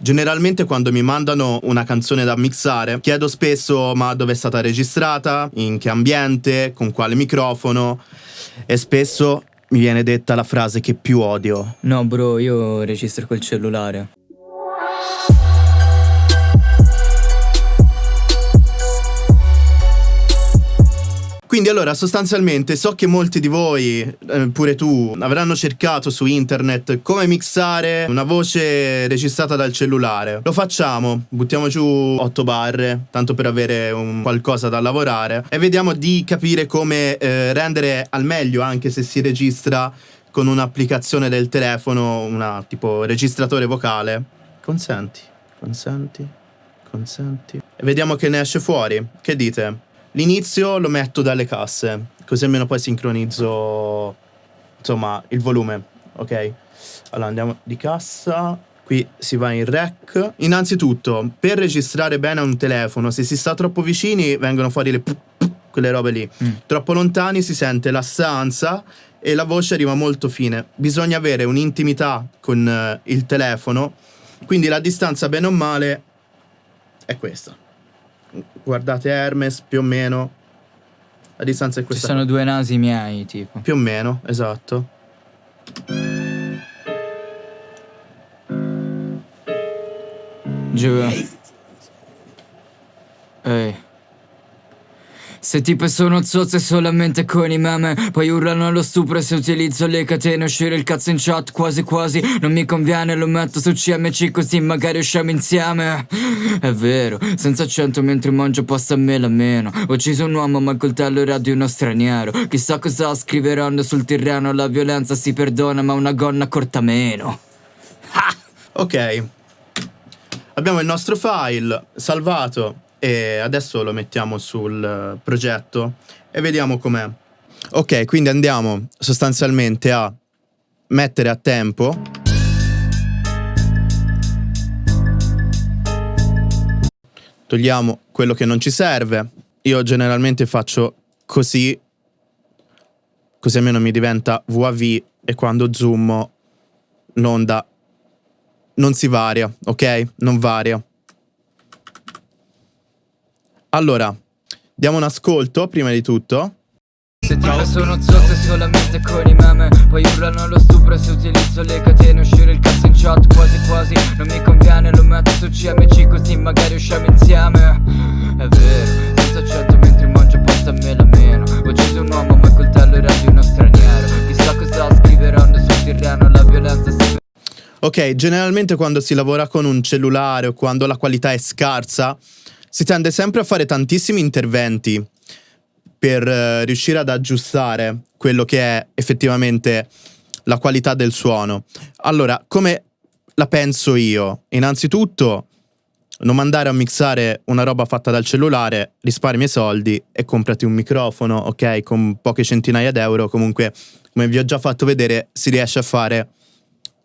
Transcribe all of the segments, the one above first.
Generalmente quando mi mandano una canzone da mixare chiedo spesso ma dove è stata registrata, in che ambiente, con quale microfono e spesso mi viene detta la frase che più odio. No bro, io registro col cellulare. Quindi allora sostanzialmente so che molti di voi, eh, pure tu, avranno cercato su internet come mixare una voce registrata dal cellulare. Lo facciamo, buttiamo giù 8 barre, tanto per avere un qualcosa da lavorare e vediamo di capire come eh, rendere al meglio anche se si registra con un'applicazione del telefono, una tipo registratore vocale. Consenti, consenti, consenti. E vediamo che ne esce fuori. Che dite? L'inizio lo metto dalle casse, così almeno poi sincronizzo insomma il volume, ok? Allora andiamo di cassa, qui si va in rec. Innanzitutto, per registrare bene un telefono, se si sta troppo vicini vengono fuori le quelle robe lì. Mm. Troppo lontani si sente la stanza e la voce arriva molto fine. Bisogna avere un'intimità con uh, il telefono, quindi la distanza bene o male è questa guardate Hermes più o meno. La distanza è questa ci sono due nasi miei tipo. Più o meno esatto. Giù. Ehi se tipe sono zozze solamente con i meme Poi urlano allo stupro se utilizzo le catene Uscire il cazzo in chat quasi quasi Non mi conviene lo metto su CMC così magari usciamo insieme. È vero, senza accento mentre mangio pasta a me la meno. Ho ucciso un uomo ma il coltello era di uno straniero. Chissà cosa scriveranno sul terreno La violenza si perdona ma una gonna corta meno. Ok. Abbiamo il nostro file salvato e adesso lo mettiamo sul progetto e vediamo com'è. Ok, quindi andiamo sostanzialmente a mettere a tempo togliamo quello che non ci serve. Io generalmente faccio così, così almeno mi diventa VAV e quando zoom l'onda non si varia, ok? Non varia. Allora, diamo un ascolto prima di tutto. Se ti sono zotte solamente con i meme. Poi urlano allo stupro se utilizzo le catene Uscire il cazzo in chat quasi quasi. Non mi conviene, lo metto su CMC così magari usciamo insieme. È vero, senza accetto mentre mangio pasta a me la meno. Ho ucciso un uomo ma il coltello era di uno straniero. Chissà cosa scriveranno sul terreno, la violenza si... Ok, generalmente quando si lavora con un cellulare o quando la qualità è scarsa si tende sempre a fare tantissimi interventi per uh, riuscire ad aggiustare quello che è effettivamente la qualità del suono. Allora, come la penso io? Innanzitutto, non mandare a mixare una roba fatta dal cellulare, risparmi i soldi e comprati un microfono, ok? Con poche centinaia d'euro, comunque, come vi ho già fatto vedere, si riesce a fare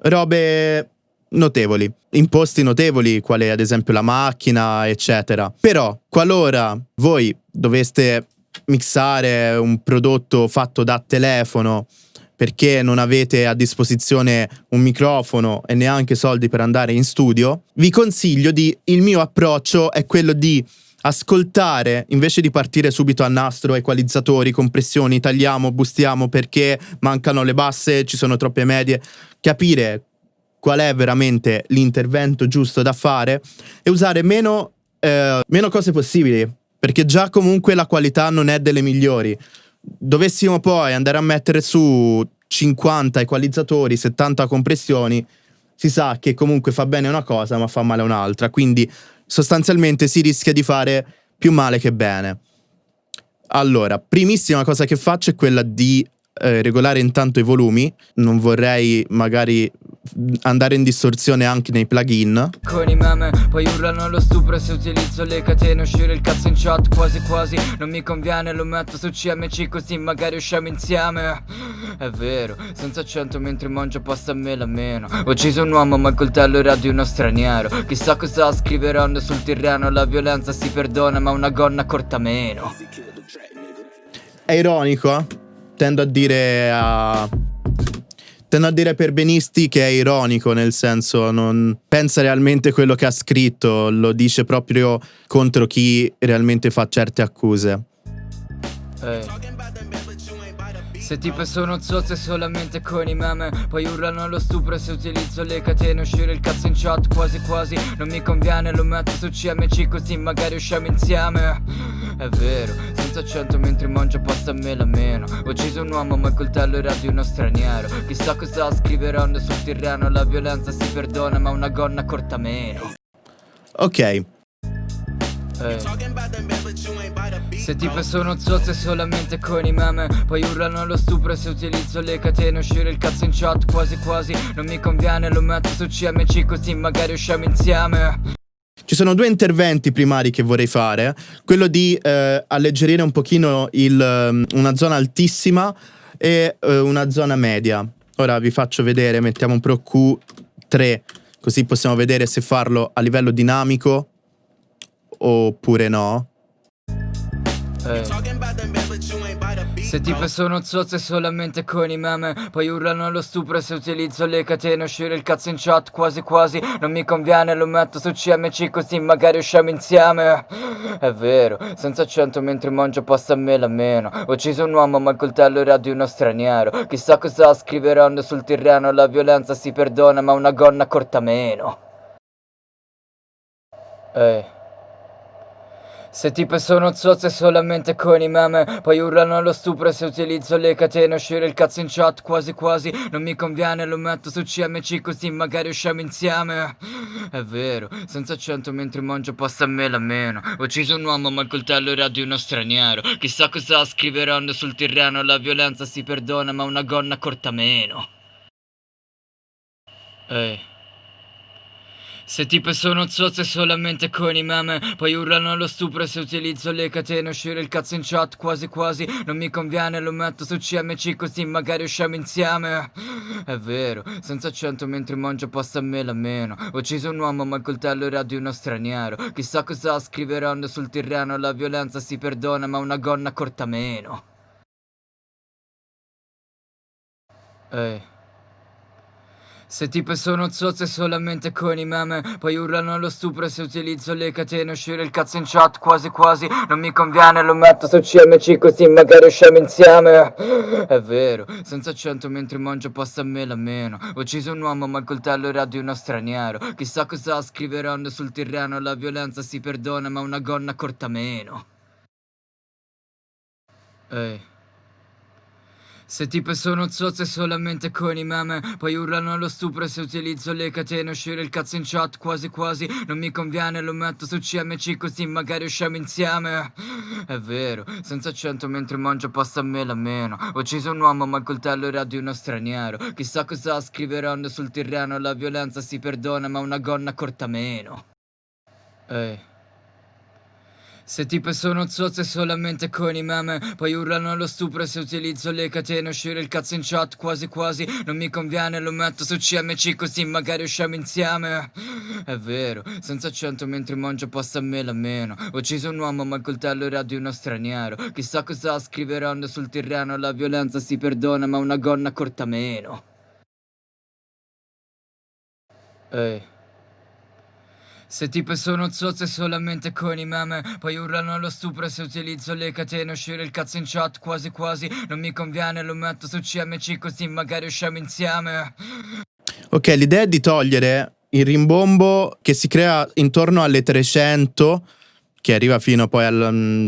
robe notevoli, imposti notevoli, quale ad esempio la macchina, eccetera. Però, qualora voi doveste mixare un prodotto fatto da telefono perché non avete a disposizione un microfono e neanche soldi per andare in studio, vi consiglio di il mio approccio è quello di ascoltare invece di partire subito a nastro, equalizzatori, compressioni, tagliamo, bustiamo perché mancano le basse, ci sono troppe medie, capire qual è veramente l'intervento giusto da fare e usare meno, eh, meno cose possibili, perché già comunque la qualità non è delle migliori. Dovessimo poi andare a mettere su 50 equalizzatori, 70 compressioni, si sa che comunque fa bene una cosa ma fa male un'altra, quindi sostanzialmente si rischia di fare più male che bene. Allora, primissima cosa che faccio è quella di eh, regolare intanto i volumi, non vorrei magari andare in distorsione anche nei plugin? Con i meme poi urlano allo stupro se utilizzo le catene Uscire il cazzo in chat quasi quasi. Non mi conviene lo metto su CMC così magari usciamo insieme. È vero, senza accento mentre mangio pasta a me la meno. Ho ucciso un uomo ma il coltello era di uno straniero. Chissà cosa scriveranno sul terreno La violenza si perdona ma una gonna corta meno. È ironico, eh? Tendo a dire a Tendo a dire per Benisti che è ironico, nel senso non pensa realmente quello che ha scritto, lo dice proprio contro chi realmente fa certe accuse. Eh. Se tipe sono zozze solamente con i meme. Poi urlano allo stupro se utilizzo le catene. Uscire il cazzo in chat quasi quasi. Non mi conviene lo metto su CMC così magari usciamo insieme. È vero, senza accento mentre mangio pasta a mela meno. Ho ucciso un uomo ma il coltello era di uno straniero. Chissà cosa scriveranno sul terreno La violenza si perdona ma una gonna corta meno. Ok. Eh. Se tipe sono zozze solamente con i meme Poi urlano allo stupro se utilizzo le catene Uscire il cazzo in chat quasi quasi Non mi conviene lo metto su CMC così magari usciamo insieme Ci sono due interventi primari che vorrei fare. Quello di eh, alleggerire un pochino il, um, una zona altissima e eh, una zona media. Ora vi faccio vedere, mettiamo un Pro Q3, così possiamo vedere se farlo a livello dinamico oppure no. Eh. Se tipe sono zozze solamente con i meme Poi urlano allo stupro se utilizzo le catene Uscire il cazzo in chat quasi quasi Non mi conviene lo metto su CMC così magari usciamo insieme. È vero, senza accento mentre mangio pasta a mela meno. Ho ucciso un uomo ma il coltello era di uno straniero. Chissà cosa scriveranno sul terreno La violenza si perdona ma una gonna corta meno. Eh se tipe sono zozze solamente con i meme Poi urlano allo stupro se utilizzo le catene Uscire il cazzo in chat quasi quasi Non mi conviene lo metto su CMC così magari usciamo insieme. È vero, senza accento mentre mangio pasta a mela meno. Ho ucciso un uomo ma il coltello era di uno straniero. Chissà cosa scriveranno sul terreno La violenza si perdona ma una gonna corta meno. Ehi se tipe sono zozze solamente con i meme Poi urlano allo stupro se utilizzo le catene Uscire il cazzo in chat quasi quasi Non mi conviene lo metto su CMC così magari usciamo insieme. È vero, senza accento mentre mangio pasta a mela meno. Ho ucciso un uomo ma il coltello era di uno straniero. Chissà cosa scriveranno sul terreno La violenza si perdona ma una gonna corta meno. Ehi se tipe sono zozze solamente con i meme Poi urlano allo stupro se utilizzo le catene Uscire il cazzo in chat quasi quasi Non mi conviene lo metto su CMC così magari usciamo insieme. È vero, senza accento mentre mangio pasta a mela meno. Ho ucciso un uomo ma il coltello era di uno straniero. Chissà cosa scriveranno sul terreno La violenza si perdona ma una gonna corta meno. Ehi se tipe sono zozze solamente con i meme Poi urlano allo stupro se utilizzo le catene Uscire il cazzo in chat quasi quasi Non mi conviene lo metto su CMC così magari usciamo insieme. È vero, senza accento mentre mangio pasta a mela meno. Ho ucciso un uomo ma il coltello era di uno straniero. Chissà cosa scriveranno sul terreno La violenza si perdona ma una gonna corta meno. Ehi se tipe sono zozze solamente con i meme Poi urlano allo stupro se utilizzo le catene Uscire il cazzo in chat quasi quasi Non mi conviene lo metto su CMC così magari usciamo insieme. È vero, senza accento mentre mangio pasta a mela meno. Ho ucciso un uomo ma il coltello era di uno straniero. Chissà cosa scriveranno sul terreno La violenza si perdona ma una gonna corta meno. Ehi se tipe sono zozze solamente con i meme Poi urlano allo stupro se utilizzo le catene Uscire il cazzo in chat quasi quasi Non mi conviene lo metto su CMC così magari usciamo insieme. Ok, l'idea è di togliere il rimbombo che si crea intorno alle 300 Che arriva fino poi al mm,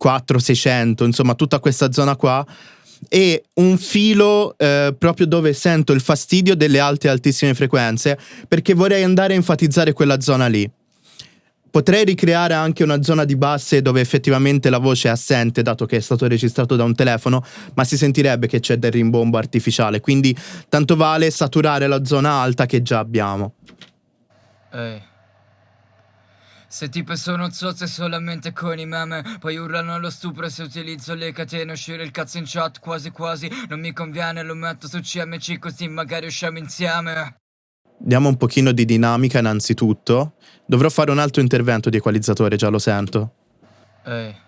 400-600 Insomma tutta questa zona qua e un filo eh, proprio dove sento il fastidio delle alte e altissime frequenze perché vorrei andare a enfatizzare quella zona lì. Potrei ricreare anche una zona di basse dove effettivamente la voce è assente, dato che è stato registrato da un telefono, ma si sentirebbe che c'è del rimbombo artificiale. Quindi tanto vale saturare la zona alta che già abbiamo. Ehi. Se tipe sono zozze solamente con i meme Poi urlano allo stupro se utilizzo le catene Uscire il cazzo in chat quasi quasi Non mi conviene lo metto su CMC così magari usciamo insieme Diamo un pochino di dinamica innanzitutto. Dovrò fare un altro intervento di equalizzatore, già lo sento. Ehi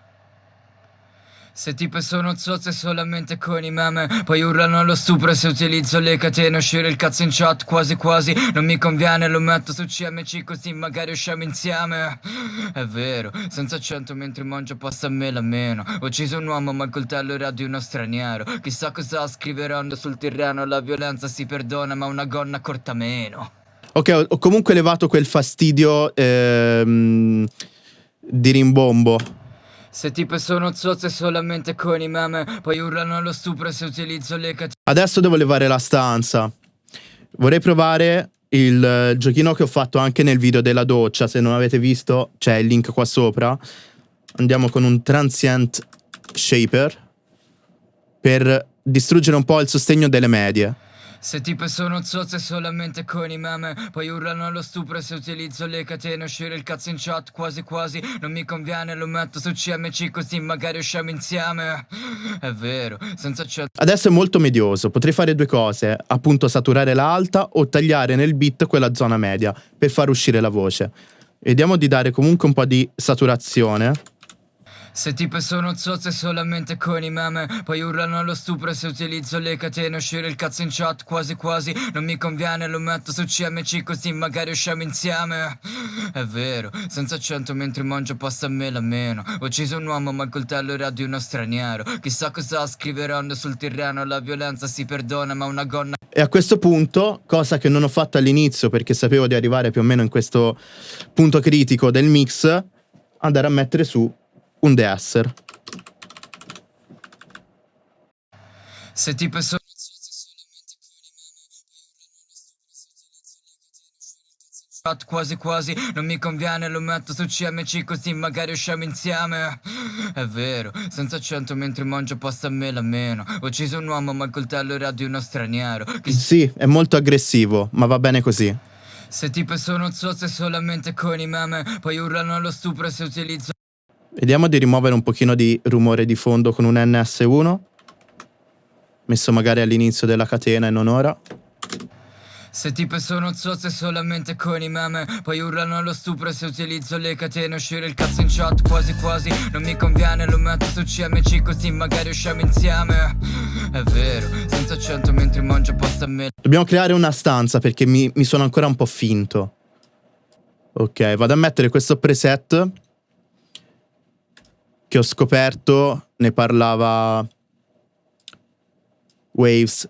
Se tipe sono zozze solamente con i meme Poi urlano allo stupro se utilizzo le catene Uscire il cazzo in chat quasi quasi Non mi conviene lo metto su CMC così magari usciamo insieme. È vero, senza accento mentre mangio pasta a me la meno. Ho ucciso un uomo ma il coltello era di uno straniero. Chissà cosa scriveranno sul terreno La violenza si perdona ma una gonna corta meno. Ok, ho comunque levato quel fastidio ehm, di rimbombo. Se tipe sono zozze solamente con i meme Poi urlano allo stupro se utilizzo le catene Adesso devo levare la stanza. Vorrei provare il eh, giochino che ho fatto anche nel video della doccia. Se non avete visto, c'è il link qua sopra. Andiamo con un transient shaper per distruggere un po' il sostegno delle medie. Se tipe sono zozze solamente con i meme Poi urlano allo stupro se utilizzo le catene Uscire il cazzo in chat quasi quasi Non mi conviene lo metto su CMC così magari usciamo insieme È vero, senza accento Adesso è molto medioso, potrei fare due cose, appunto saturare l'alta o tagliare nel beat quella zona media per far uscire la voce. Vediamo di dare comunque un po' di saturazione. Se tipe sono zozze solamente con i meme Poi urlano allo stupro se utilizzo le catene Uscire il cazzo in chat quasi quasi Non mi conviene lo metto su CMC così magari usciamo insieme. È vero, senza accento mentre mangio pasta a me la meno. Ho ucciso un uomo ma il coltello era di uno straniero. Chissà cosa scriveranno sul terreno La violenza si perdona ma una gonna E a questo punto, cosa che non ho fatto all'inizio perché sapevo di arrivare più o meno in questo punto critico del mix, andare a mettere su un deesser. Se tipe sono chat quasi quasi Non mi conviene lo metto su CMC così magari usciamo insieme È vero, senza accento mentre mangio pasta a me la meno Ho ucciso un uomo ma il coltello era di uno straniero Chissà Sì, è molto aggressivo, ma va bene così. Se tipe sono zozze solamente con i meme Poi urlano allo stupro se utilizzo Vediamo di rimuovere un pochino di rumore di fondo con un NS1. Messo magari all'inizio della catena e non ora. Se tipe sono zozze solamente con i meme Poi urlano allo stupro se utilizzo le catene Uscire il cazzo in chat quasi quasi Non mi conviene lo metto su CMC così magari usciamo insieme È vero, senza accento mentre mangio pasta a me Dobbiamo creare una stanza perché mi, mi sono ancora un po' finto. Ok, vado a mettere questo preset che ho scoperto, ne parlava Waves.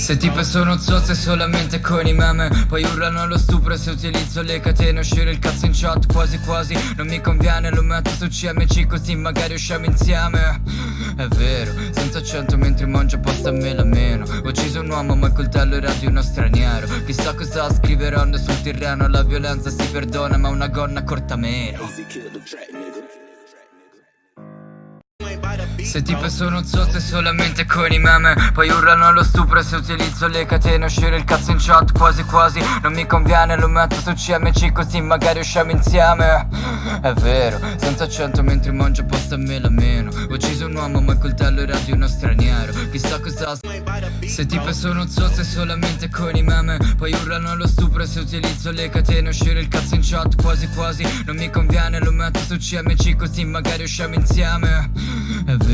Se tipe sono zozze solamente con i meme. Poi urlano allo stupro se utilizzo le catene. Uscire il cazzo in chat quasi quasi. Non mi conviene lo metto su CMC così magari usciamo insieme. È vero, senza accento mentre mangio pasta a me la meno. Ho ucciso un uomo ma il coltello era di uno straniero. Chissà cosa scriveranno sul terreno La violenza si perdona ma una gonna corta meno Se tipe sono zozze solamente con i meme Poi urlano allo stupro se utilizzo le catene Uscire il cazzo in chat quasi quasi Non mi conviene lo metto su CMC così magari usciamo insieme. È vero, senza accento mentre mangio pasta a me la meno. Ho ucciso un uomo ma il coltello era di uno straniero. Chissà cosa Se tipe sono zozze solamente con i meme Poi urlano allo stupro se utilizzo le catene Uscire il cazzo in chat quasi quasi Non mi conviene lo metto su CMC così magari usciamo insieme. È vero,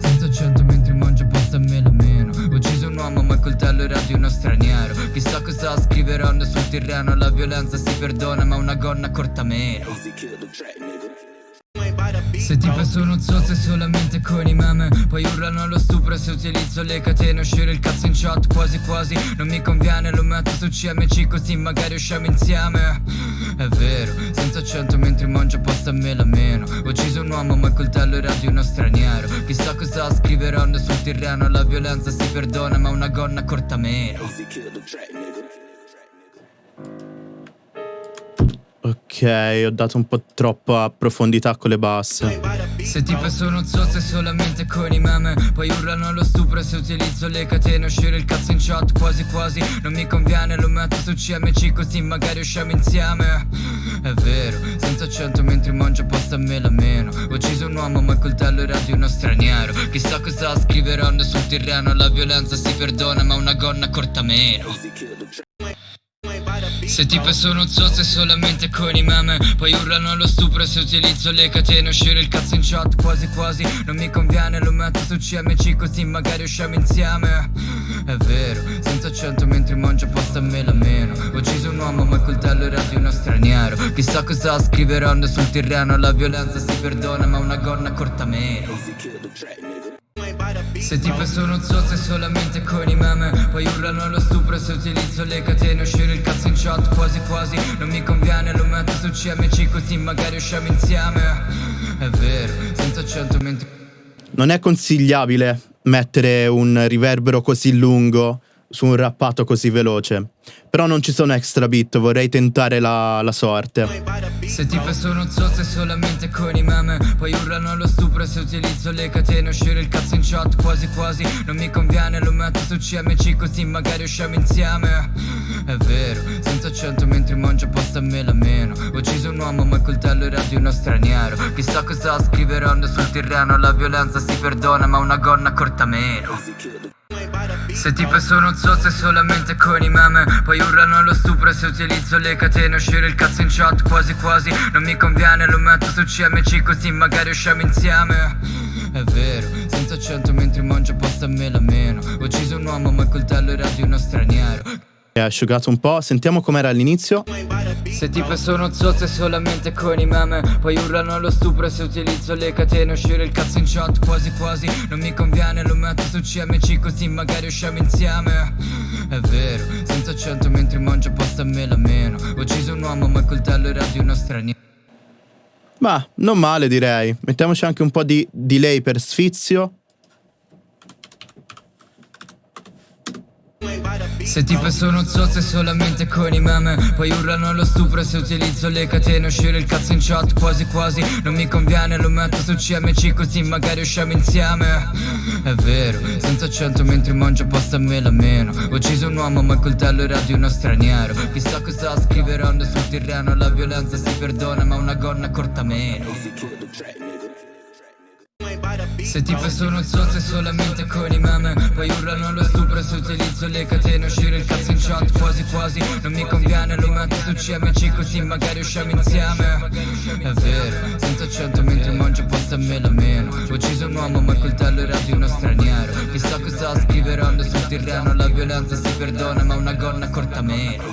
senza accento mentre mangio pasta a me la meno. Ho ucciso un uomo ma il coltello era di uno straniero. Chissà cosa scriveranno sul terreno La violenza si perdona ma una gonna corta meno se tipe sono zozze solamente con i meme. Poi urlano allo stupro se utilizzo le catene. Uscire il cazzo in chat quasi quasi. Non mi conviene lo metto su CMC così magari usciamo insieme. È vero, senza accento mentre mangio pasta me la meno. Ho ucciso un uomo ma il coltello era di uno straniero. Chissà cosa scriveranno sul terreno La violenza si perdona ma una gonna corta meno Ok, ho dato un po' troppa profondità con le basse. Se tipe sono zozze solamente con i meme Poi urlano allo stupro se utilizzo le catene Uscire il cazzo in chat quasi quasi Non mi conviene lo metto su CMC così magari usciamo insieme. È vero, senza accento mentre mangio pasta a me la meno. Ho ucciso un uomo ma il coltello era di uno straniero. Chissà cosa scriveranno sul terreno La violenza si perdona ma una gonna corta meno Se tipe sono zozze solamente con i meme. Poi urlano allo stupro se utilizzo le catene. Uscire il cazzo in chat quasi quasi. Non mi conviene lo metto su CMC così magari usciamo insieme. È vero, senza accento mentre mangio pasta me la meno. Ho ucciso un uomo ma il coltello era di uno straniero. Chissà cosa scriveranno sul terreno La violenza si perdona ma una gonna corta meno se tipe sono zozze solamente con i meme Poi urlano allo stupro se utilizzo le catene Uscire il cazzo in chat quasi quasi Non mi conviene lo metto su CMC così magari usciamo insieme È vero, senza accento mentre Non è consigliabile mettere un riverbero così lungo su un rappato così veloce. Però non ci sono extra bit, vorrei tentare la, la sorte. Se tipe sono zozze solamente con i meme Poi urlano allo stupro se utilizzo le catene Uscire il cazzo in chat quasi quasi Non mi conviene, lo metto su CMC così magari usciamo insieme. È vero, senza accento mentre mangio pasta me la meno. Ho ucciso un uomo ma il coltello era di uno straniero. Chissà cosa scriveranno sul terreno La violenza si perdona ma una gonna corta meno se tipe sono zozze solamente con i meme. Poi urlano allo stupro se utilizzo le catene. Uscire il cazzo in chat quasi quasi Non mi conviene. Lo metto su CMC così magari usciamo insieme. È vero, senza accento mentre mangio pasta me la meno. Ho ucciso un uomo ma il coltello era di uno straniero. È asciugato un po', sentiamo com'era all'inizio se tipe sono zozze solamente con i meme. Poi urlano allo stupro se utilizzo le catene Uscire il cazzo in chat quasi quasi. Non mi conviene lo metto su CMC così magari usciamo insieme. È vero, senza accento mentre mangio pasta me la meno. Ho ucciso un uomo ma il coltello era di uno straniero. Ma non male direi. Mettiamoci anche un po' di delay per sfizio Se tipe sono zozze solamente con i meme. Poi urlano allo stupro se utilizzo le catene. Uscire il cazzo in chat quasi quasi. Non mi conviene lo metto su CMC così magari usciamo insieme. È vero, senza accento mentre mangio pasta a me la meno. Ho ucciso un uomo ma il coltello era di uno straniero. Chissà cosa scriveranno sul terreno La violenza si perdona ma una gonna corta meno se tipe sono zozze solamente con i meme Poi urlano allo stupro se utilizzo le catene Uscire il cazzo in chat quasi quasi Non mi conviene lo metto su CMC così magari usciamo insieme. È vero, senza accento mentre mangio pasta me la meno Ho ucciso un uomo ma il coltello era di uno straniero. Chissà cosa scriveranno sul terreno La violenza si perdona ma una gonna corta meno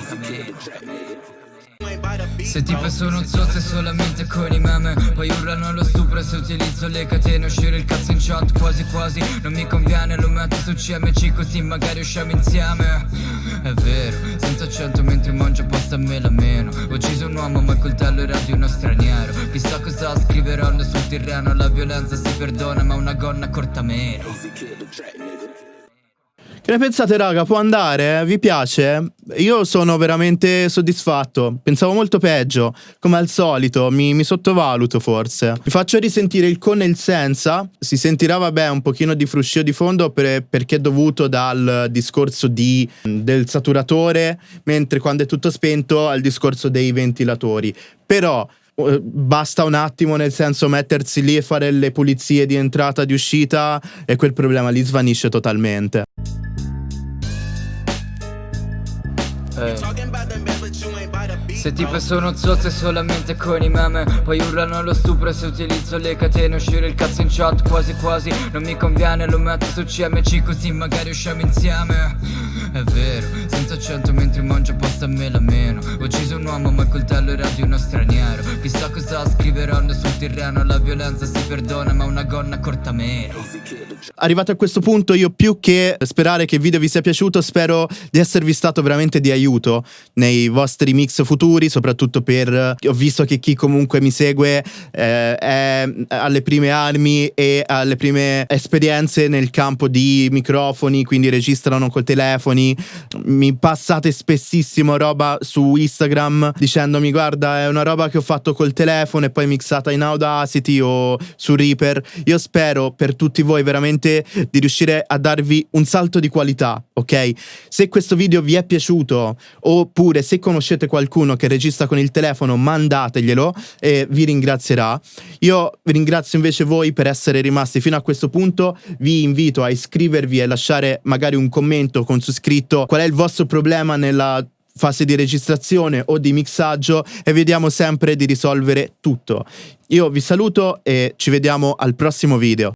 se tipe sono zozze solamente con i meme Poi urlano allo stupro se utilizzo le catene Uscire il cazzo in chat quasi quasi Non mi conviene lo metto su CMC così magari usciamo insieme. È vero, senza accento mentre mangio pasta me la meno. Ho ucciso un uomo ma il coltello era di uno straniero. Chissà cosa scriveranno sul terreno La violenza si perdona ma una gonna corta meno che ne pensate raga? Può andare? Vi piace? Io sono veramente soddisfatto. Pensavo molto peggio. Come al solito, mi, mi sottovaluto forse. Vi faccio risentire il con e il senza. Si sentirà, vabbè, un pochino di fruscio di fondo per, perché è dovuto dal discorso di, del saturatore, mentre quando è tutto spento al discorso dei ventilatori. Però eh, basta un attimo nel senso mettersi lì e fare le pulizie di entrata e di uscita e quel problema lì svanisce totalmente. Eh. Se tipe sono zozze solamente con i meme. Poi urlano allo stupro se utilizzo le catene. Uscire il cazzo in chat quasi quasi. Non mi conviene lo metto su CMC così magari usciamo insieme. È vero, senza accento mentre mangio pasta me la meno. Ho ucciso un uomo ma il coltello era di uno straniero. Chissà cosa scriveranno sul terreno La violenza si perdona ma una gonna corta meno. Arrivato a questo punto io più che sperare che il video vi sia piaciuto Spero di esservi stato veramente di aiuto nei vostri mix futuri, soprattutto per... Ho visto che chi comunque mi segue eh, è alle prime armi e alle prime esperienze nel campo di microfoni, quindi registrano col telefoni. Mi passate spessissimo roba su Instagram dicendomi guarda è una roba che ho fatto col telefono e poi mixata in Audacity o su Reaper. Io spero per tutti voi veramente di riuscire a darvi un salto di qualità, ok? Se questo video vi è piaciuto oppure se conoscete qualcuno che registra con il telefono mandateglielo e vi ringrazierà. Io vi ringrazio invece voi per essere rimasti fino a questo punto, vi invito a iscrivervi e lasciare magari un commento con su scritto qual è il vostro problema nella fase di registrazione o di mixaggio e vediamo sempre di risolvere tutto. Io vi saluto e ci vediamo al prossimo video.